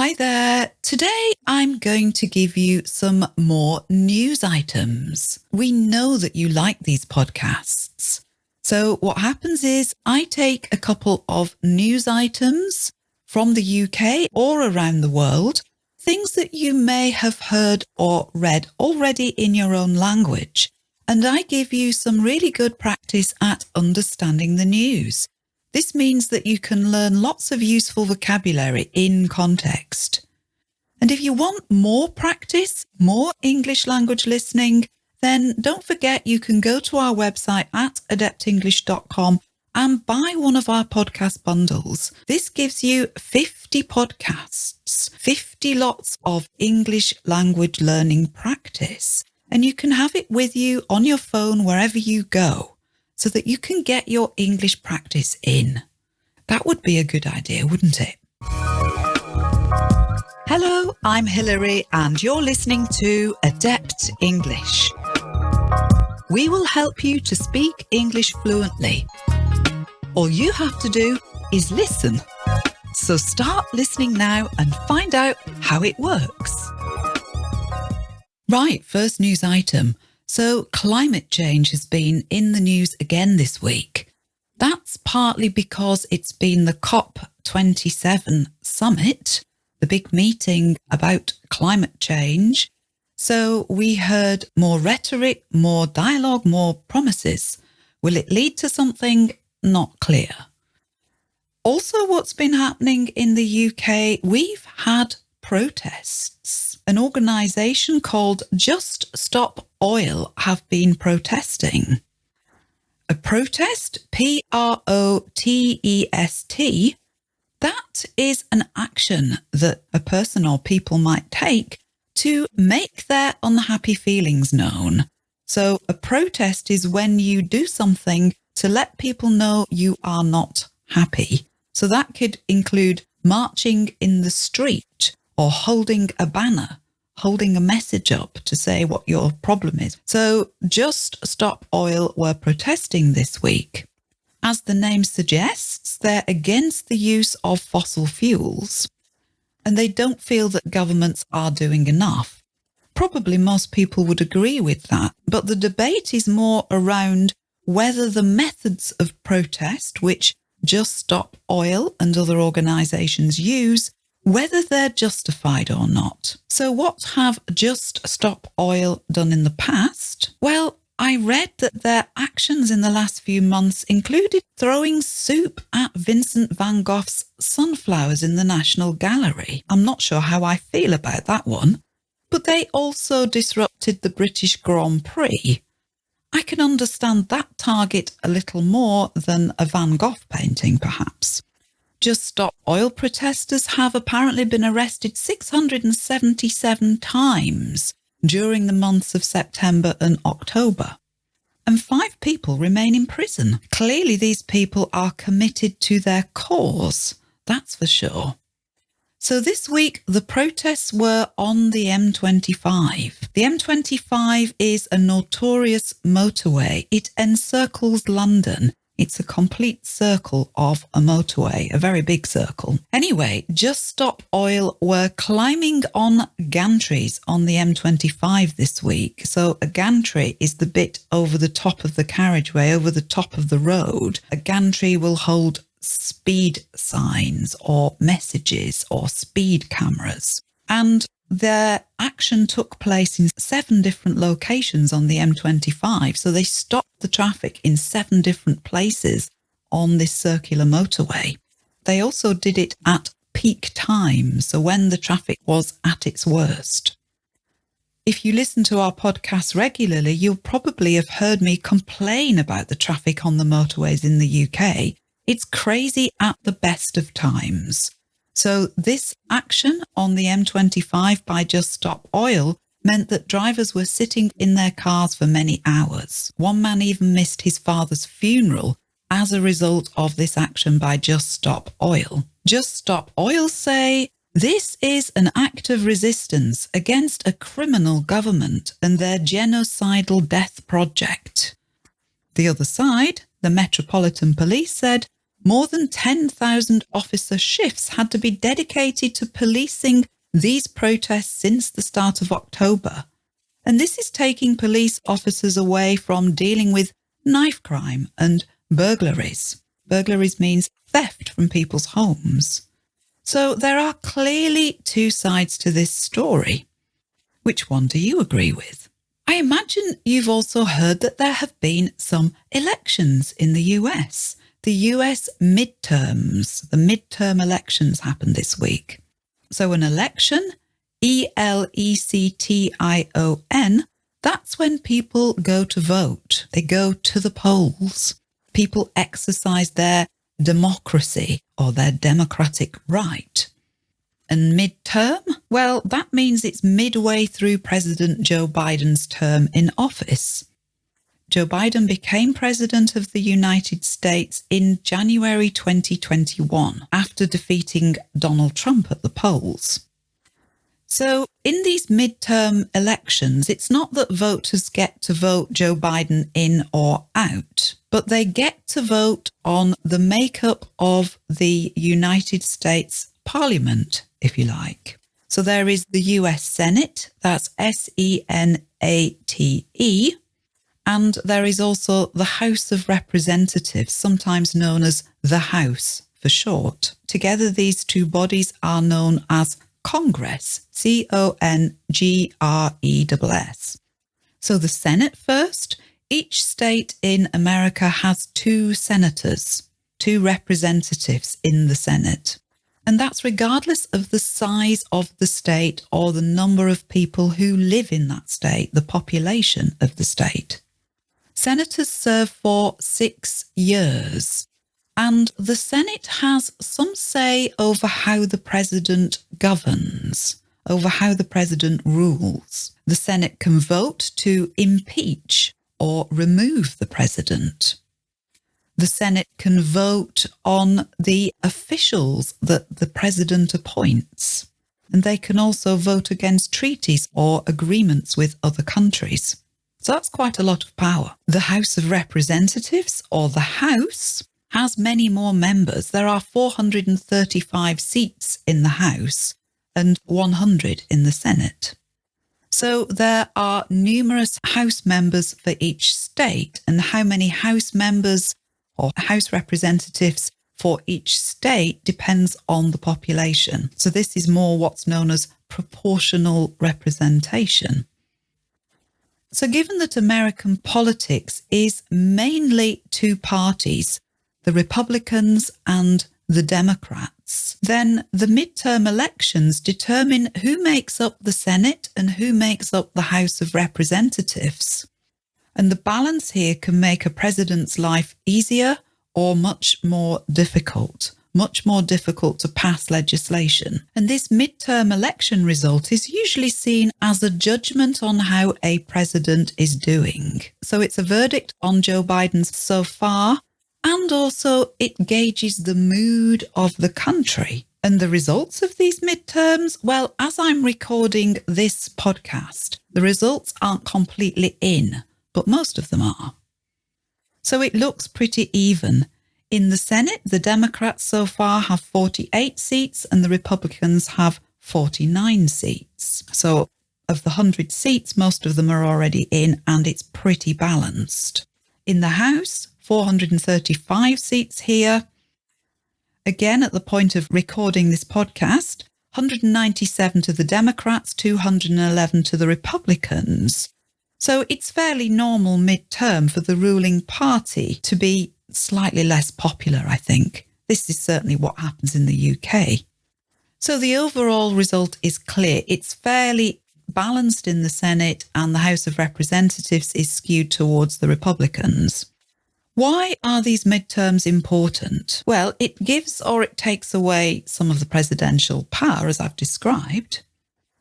Hi there. Today I'm going to give you some more news items. We know that you like these podcasts. So what happens is I take a couple of news items from the UK or around the world, things that you may have heard or read already in your own language. And I give you some really good practice at understanding the news. This means that you can learn lots of useful vocabulary in context. And if you want more practice, more English language listening, then don't forget you can go to our website at adeptenglish.com and buy one of our podcast bundles. This gives you 50 podcasts, 50 lots of English language learning practice, and you can have it with you on your phone wherever you go so that you can get your English practice in. That would be a good idea, wouldn't it? Hello, I'm Hilary and you're listening to Adept English. We will help you to speak English fluently. All you have to do is listen. So start listening now and find out how it works. Right, first news item. So climate change has been in the news again this week. That's partly because it's been the COP27 summit, the big meeting about climate change. So we heard more rhetoric, more dialogue, more promises. Will it lead to something? Not clear. Also, what's been happening in the UK, we've had protests. An organisation called Just Stop Oil have been protesting. A protest, P R O T E S T, that is an action that a person or people might take to make their unhappy feelings known. So a protest is when you do something to let people know you are not happy. So that could include marching in the street or holding a banner, holding a message up to say what your problem is. So Just Stop Oil were protesting this week. As the name suggests, they're against the use of fossil fuels and they don't feel that governments are doing enough. Probably most people would agree with that, but the debate is more around whether the methods of protest, which Just Stop Oil and other organisations use, whether they're justified or not. So what have Just Stop Oil done in the past? Well, I read that their actions in the last few months included throwing soup at Vincent van Gogh's sunflowers in the National Gallery. I'm not sure how I feel about that one. But they also disrupted the British Grand Prix. I can understand that target a little more than a Van Gogh painting, perhaps. Just Stop Oil protesters have apparently been arrested 677 times during the months of September and October. And five people remain in prison. Clearly, these people are committed to their cause, that's for sure. So this week, the protests were on the M25. The M25 is a notorious motorway. It encircles London it's a complete circle of a motorway, a very big circle. Anyway, Just Stop Oil were climbing on gantries on the M25 this week. So a gantry is the bit over the top of the carriageway, over the top of the road. A gantry will hold speed signs or messages or speed cameras. And their action took place in seven different locations on the M25. So they stopped the traffic in seven different places on this circular motorway. They also did it at peak time, so when the traffic was at its worst. If you listen to our podcast regularly, you'll probably have heard me complain about the traffic on the motorways in the UK. It's crazy at the best of times. So this action on the M25 by Just Stop Oil meant that drivers were sitting in their cars for many hours. One man even missed his father's funeral as a result of this action by Just Stop Oil. Just Stop Oil say this is an act of resistance against a criminal government and their genocidal death project. The other side, the Metropolitan Police said more than 10,000 officer shifts had to be dedicated to policing these protests since the start of October. And this is taking police officers away from dealing with knife crime and burglaries. Burglaries means theft from people's homes. So there are clearly two sides to this story. Which one do you agree with? I imagine you've also heard that there have been some elections in the US. The US midterms, the midterm elections happened this week. So an election, E L E C T I O N, that's when people go to vote. They go to the polls. People exercise their democracy or their democratic right. And midterm? Well, that means it's midway through President Joe Biden's term in office. Joe Biden became president of the United States in January 2021 after defeating Donald Trump at the polls. So, in these midterm elections, it's not that voters get to vote Joe Biden in or out, but they get to vote on the makeup of the United States Parliament, if you like. So, there is the US Senate, that's S E N A T E, and there is also the House of Representatives, sometimes known as the House for short. Together, these two bodies are known as Congress, C O N G R E S S. So the Senate first. Each state in America has two senators, two representatives in the Senate. And that's regardless of the size of the state or the number of people who live in that state, the population of the state. Senators serve for six years. And the Senate has some say over how the president governs, over how the president rules. The Senate can vote to impeach or remove the president. The Senate can vote on the officials that the president appoints. And they can also vote against treaties or agreements with other countries. So that's quite a lot of power. The House of Representatives, or the House, has many more members. There are 435 seats in the House and 100 in the Senate. So there are numerous House members for each state, and how many House members or House representatives for each state depends on the population. So this is more what's known as proportional representation. So given that American politics is mainly two parties, the Republicans and the Democrats, then the midterm elections determine who makes up the Senate and who makes up the House of Representatives. And the balance here can make a president's life easier or much more difficult much more difficult to pass legislation. And this midterm election result is usually seen as a judgment on how a president is doing. So it's a verdict on Joe Biden so far and also it gauges the mood of the country. And the results of these midterms, well, as I'm recording this podcast, the results aren't completely in, but most of them are. So it looks pretty even. In the Senate, the Democrats so far have 48 seats and the Republicans have 49 seats. So of the 100 seats, most of them are already in and it's pretty balanced. In the House, 435 seats here. Again, at the point of recording this podcast, 197 to the Democrats, 211 to the Republicans. So it's fairly normal midterm for the ruling party to be slightly less popular, I think. This is certainly what happens in the UK. So the overall result is clear. It's fairly balanced in the Senate and the House of Representatives is skewed towards the Republicans. Why are these midterms important? Well, it gives or it takes away some of the presidential power, as I've described.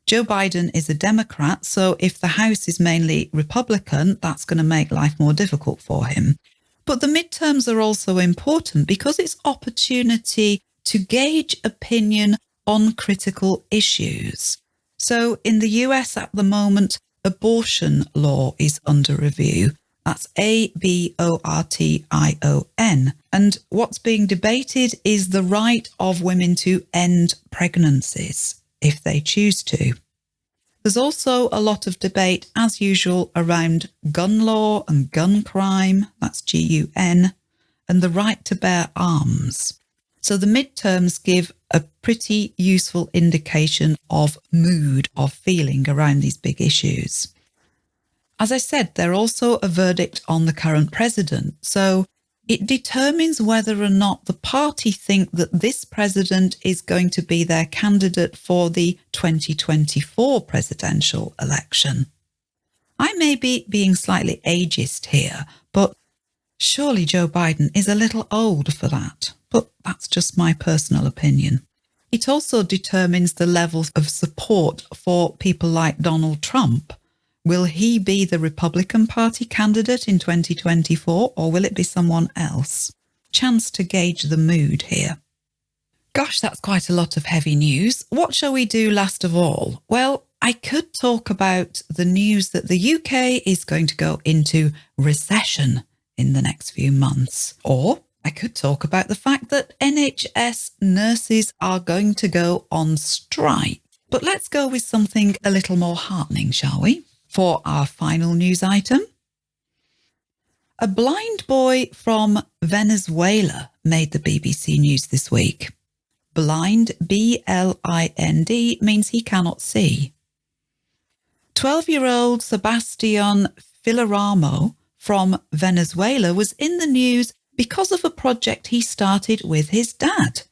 Joe Biden is a Democrat, so if the House is mainly Republican, that's going to make life more difficult for him. But the midterms are also important because it's opportunity to gauge opinion on critical issues. So in the US at the moment, abortion law is under review That's A B O R T I O N. And what's being debated is the right of women to end pregnancies if they choose to. There's also a lot of debate, as usual, around gun law and gun crime, that's G U N, and the right to bear arms. So the midterms give a pretty useful indication of mood, of feeling around these big issues. As I said, they're also a verdict on the current president. So it determines whether or not the party think that this president is going to be their candidate for the 2024 presidential election. I may be being slightly ageist here, but surely Joe Biden is a little old for that. But that's just my personal opinion. It also determines the levels of support for people like Donald Trump Will he be the Republican Party candidate in 2024 or will it be someone else? Chance to gauge the mood here. Gosh, that's quite a lot of heavy news. What shall we do last of all? Well, I could talk about the news that the UK is going to go into recession in the next few months. Or I could talk about the fact that NHS nurses are going to go on strike. But let's go with something a little more heartening, shall we? For our final news item. A blind boy from Venezuela made the BBC News this week. Blind, B-L-I-N-D, means he cannot see. 12-year-old Sebastian Filaramo from Venezuela was in the news because of a project he started with his dad.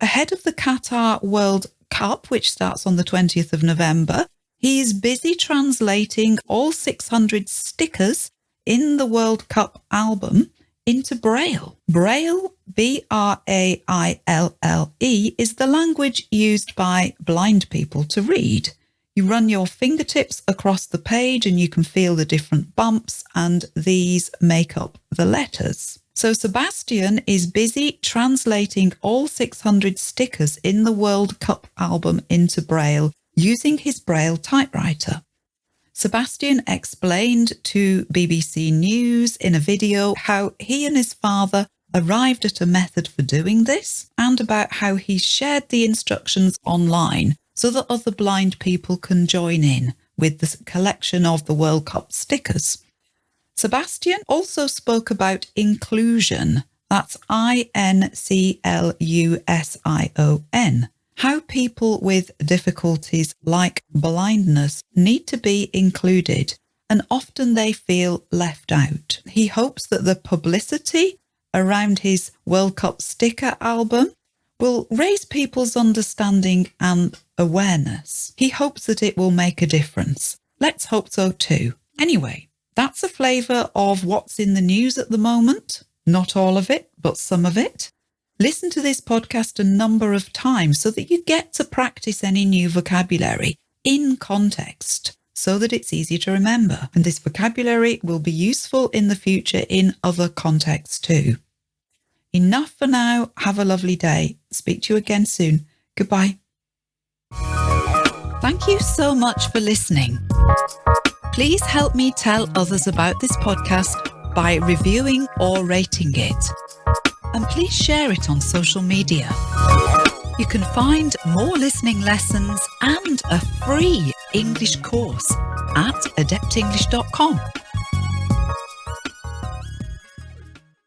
Ahead of the Qatar World Cup, which starts on the 20th of November, He's busy translating all 600 stickers in the World Cup album into Braille. Braille, B-R-A-I-L-L-E, is the language used by blind people to read. You run your fingertips across the page and you can feel the different bumps and these make up the letters. So Sebastian is busy translating all 600 stickers in the World Cup album into Braille using his Braille typewriter. Sebastian explained to BBC News in a video how he and his father arrived at a method for doing this and about how he shared the instructions online so that other blind people can join in with the collection of the World Cup stickers. Sebastian also spoke about inclusion. That's I-N-C-L-U-S-I-O-N how people with difficulties like blindness need to be included and often they feel left out. He hopes that the publicity around his World Cup sticker album will raise people's understanding and awareness. He hopes that it will make a difference. Let's hope so too. Anyway, that's a flavour of what's in the news at the moment. Not all of it, but some of it. Listen to this podcast a number of times so that you get to practice any new vocabulary in context so that it's easy to remember. And this vocabulary will be useful in the future in other contexts too. Enough for now. Have a lovely day. Speak to you again soon. Goodbye. Thank you so much for listening. Please help me tell others about this podcast by reviewing or rating it and please share it on social media. You can find more listening lessons and a free English course at adeptenglish.com.